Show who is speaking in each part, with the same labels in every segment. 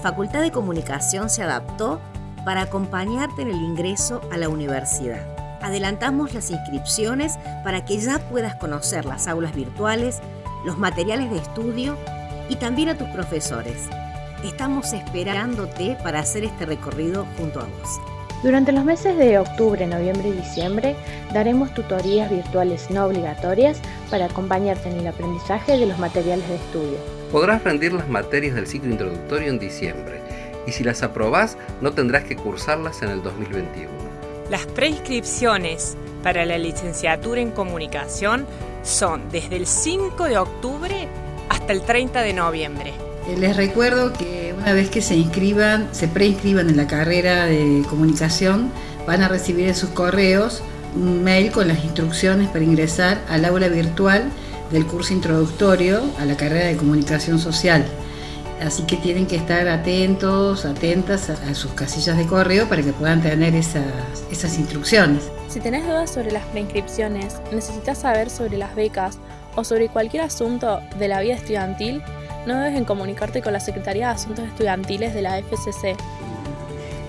Speaker 1: Facultad de Comunicación se adaptó para acompañarte en el ingreso a la universidad. Adelantamos las inscripciones para que ya puedas conocer las aulas virtuales, los materiales de estudio y también a tus profesores. Estamos esperándote para hacer este recorrido junto a vos.
Speaker 2: Durante los meses de octubre, noviembre y diciembre daremos tutorías virtuales no obligatorias para acompañarte en el aprendizaje de los materiales de estudio.
Speaker 3: Podrás rendir las materias del ciclo introductorio en diciembre y si las aprobás no tendrás que cursarlas en el 2021.
Speaker 4: Las preinscripciones para la licenciatura en comunicación son desde el 5 de octubre hasta el 30 de noviembre.
Speaker 5: Eh, les recuerdo que una vez que se inscriban, se preinscriban en la carrera de comunicación, van a recibir en sus correos un mail con las instrucciones para ingresar al aula virtual del curso introductorio a la carrera de comunicación social. Así que tienen que estar atentos, atentas a, sus casillas de correo para que puedan tener esas, esas instrucciones.
Speaker 2: Si tenés dudas sobre las preinscripciones, necesitas saber sobre las becas o sobre cualquier asunto de la vida estudiantil, no debes en comunicarte con la Secretaría de Asuntos Estudiantiles de la FCC.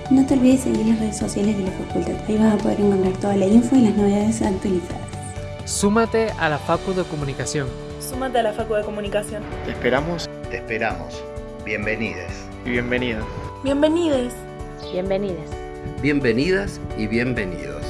Speaker 6: No te olvides de seguir las redes sociales de la facultad, ahí vas a poder encontrar toda la info y las novedades actualizadas.
Speaker 7: Súmate a la Facu de Comunicación.
Speaker 2: Súmate a la Facu de Comunicación.
Speaker 8: Te esperamos.
Speaker 9: Te esperamos. Bienvenides.
Speaker 7: Y bienvenidos.
Speaker 2: Bienvenides. Bienvenides.
Speaker 3: Bienvenidas y bienvenidos.